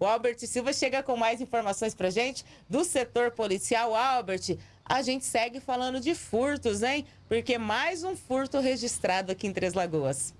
O Albert Silva chega com mais informações pra gente do setor policial. Albert, a gente segue falando de furtos, hein? Porque mais um furto registrado aqui em Três Lagoas.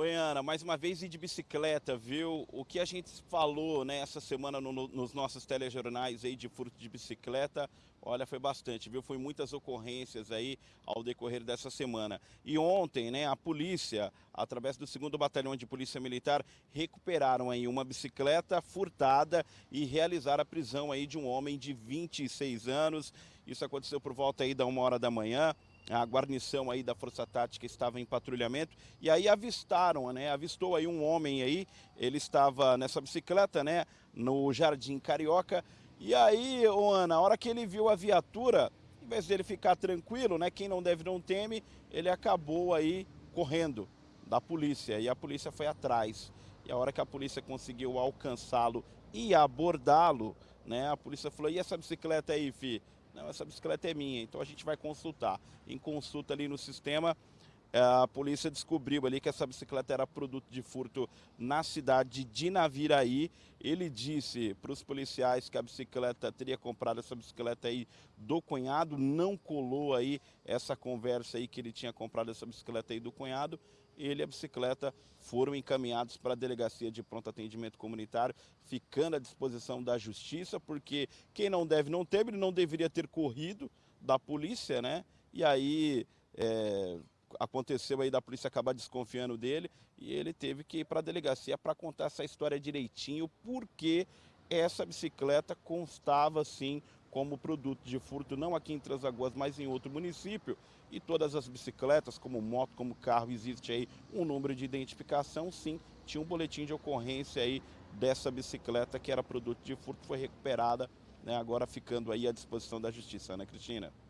Oi, Ana, mais uma vez de bicicleta, viu? O que a gente falou né, essa semana no, nos nossos telejornais aí de furto de bicicleta, olha, foi bastante, viu? Foi muitas ocorrências aí ao decorrer dessa semana. E ontem, né, a polícia, através do 2 Batalhão de Polícia Militar, recuperaram aí uma bicicleta furtada e realizaram a prisão aí de um homem de 26 anos. Isso aconteceu por volta aí da uma hora da manhã a guarnição aí da Força Tática estava em patrulhamento e aí avistaram, né? Avistou aí um homem aí, ele estava nessa bicicleta, né? No Jardim Carioca. E aí, oh, Ana, a hora que ele viu a viatura, em vez dele ficar tranquilo, né? Quem não deve não teme, ele acabou aí correndo da polícia e a polícia foi atrás. E a hora que a polícia conseguiu alcançá-lo e abordá-lo, né? A polícia falou: "E essa bicicleta aí, fi?" Não, essa bicicleta é minha, então a gente vai consultar. Em consulta ali no sistema, eh, a polícia descobriu ali que essa bicicleta era produto de furto na cidade de Naviraí. Ele disse para os policiais que a bicicleta teria comprado essa bicicleta aí do cunhado, não colou aí essa conversa aí que ele tinha comprado essa bicicleta aí do cunhado ele e a bicicleta foram encaminhados para a Delegacia de Pronto Atendimento Comunitário, ficando à disposição da Justiça, porque quem não deve não teve, ele não deveria ter corrido da polícia, né? E aí é, aconteceu aí da polícia acabar desconfiando dele e ele teve que ir para a delegacia para contar essa história direitinho, porque essa bicicleta constava sim como produto de furto, não aqui em Transagoas, mas em outro município. E todas as bicicletas, como moto, como carro, existe aí um número de identificação, sim, tinha um boletim de ocorrência aí dessa bicicleta que era produto de furto, foi recuperada, né, agora ficando aí à disposição da justiça, né, Cristina?